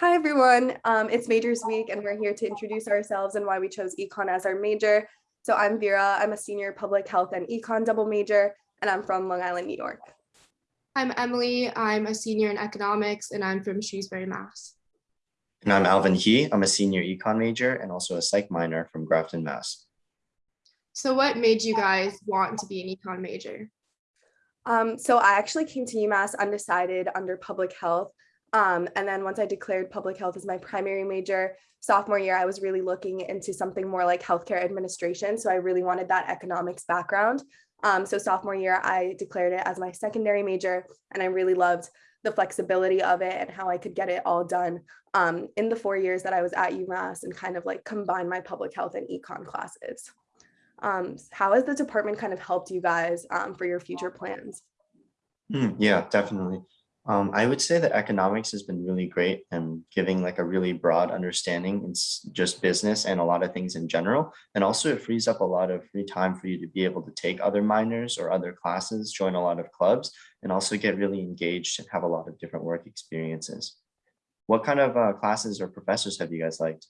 Hi, everyone. Um, it's Majors Week, and we're here to introduce ourselves and why we chose econ as our major. So I'm Vera. I'm a senior public health and econ double major, and I'm from Long Island, New York. I'm Emily. I'm a senior in economics and I'm from Shrewsbury, Mass. And I'm Alvin He. I'm a senior econ major and also a psych minor from Grafton, Mass. So what made you guys want to be an econ major? Um, so I actually came to UMass undecided under public health. Um, and then once I declared public health as my primary major, sophomore year, I was really looking into something more like healthcare administration. So I really wanted that economics background. Um, so sophomore year, I declared it as my secondary major, and I really loved the flexibility of it and how I could get it all done um, in the four years that I was at UMass and kind of like combine my public health and econ classes. Um, how has the department kind of helped you guys um, for your future plans? Mm, yeah, definitely. Um, I would say that economics has been really great and giving like a really broad understanding in just business and a lot of things in general. And also it frees up a lot of free time for you to be able to take other minors or other classes, join a lot of clubs, and also get really engaged and have a lot of different work experiences. What kind of uh, classes or professors have you guys liked?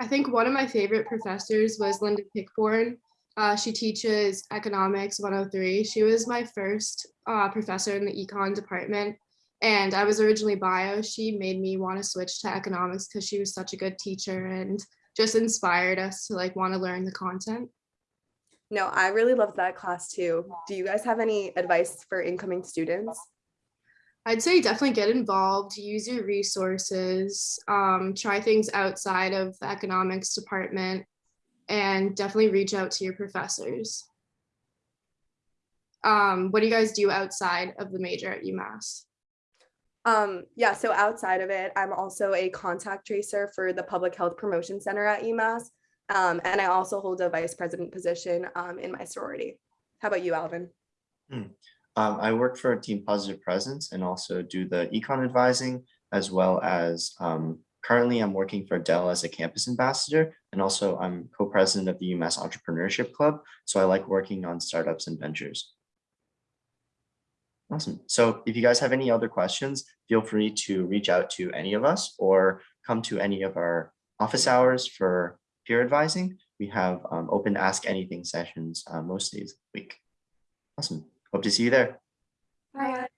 I think one of my favorite professors was Lynda Pickbourn. Uh, she teaches economics 103. She was my first uh, professor in the econ department. And I was originally bio. She made me want to switch to economics because she was such a good teacher and just inspired us to like want to learn the content. No, I really loved that class too. Do you guys have any advice for incoming students? I'd say definitely get involved, use your resources, um, try things outside of the economics department, and definitely reach out to your professors. Um, what do you guys do outside of the major at UMass? Um, yeah, so outside of it, I'm also a contact tracer for the Public Health Promotion Center at UMass. Um, and I also hold a vice president position um, in my sorority. How about you, Alvin? Hmm. Um, I work for Team Positive Presence and also do the econ advising as well as um, Currently, I'm working for Dell as a campus ambassador, and also I'm co-president of the UMass Entrepreneurship Club. So I like working on startups and ventures. Awesome. So if you guys have any other questions, feel free to reach out to any of us or come to any of our office hours for peer advising. We have um, open ask anything sessions uh, most days a week. Awesome. Hope to see you there. Bye.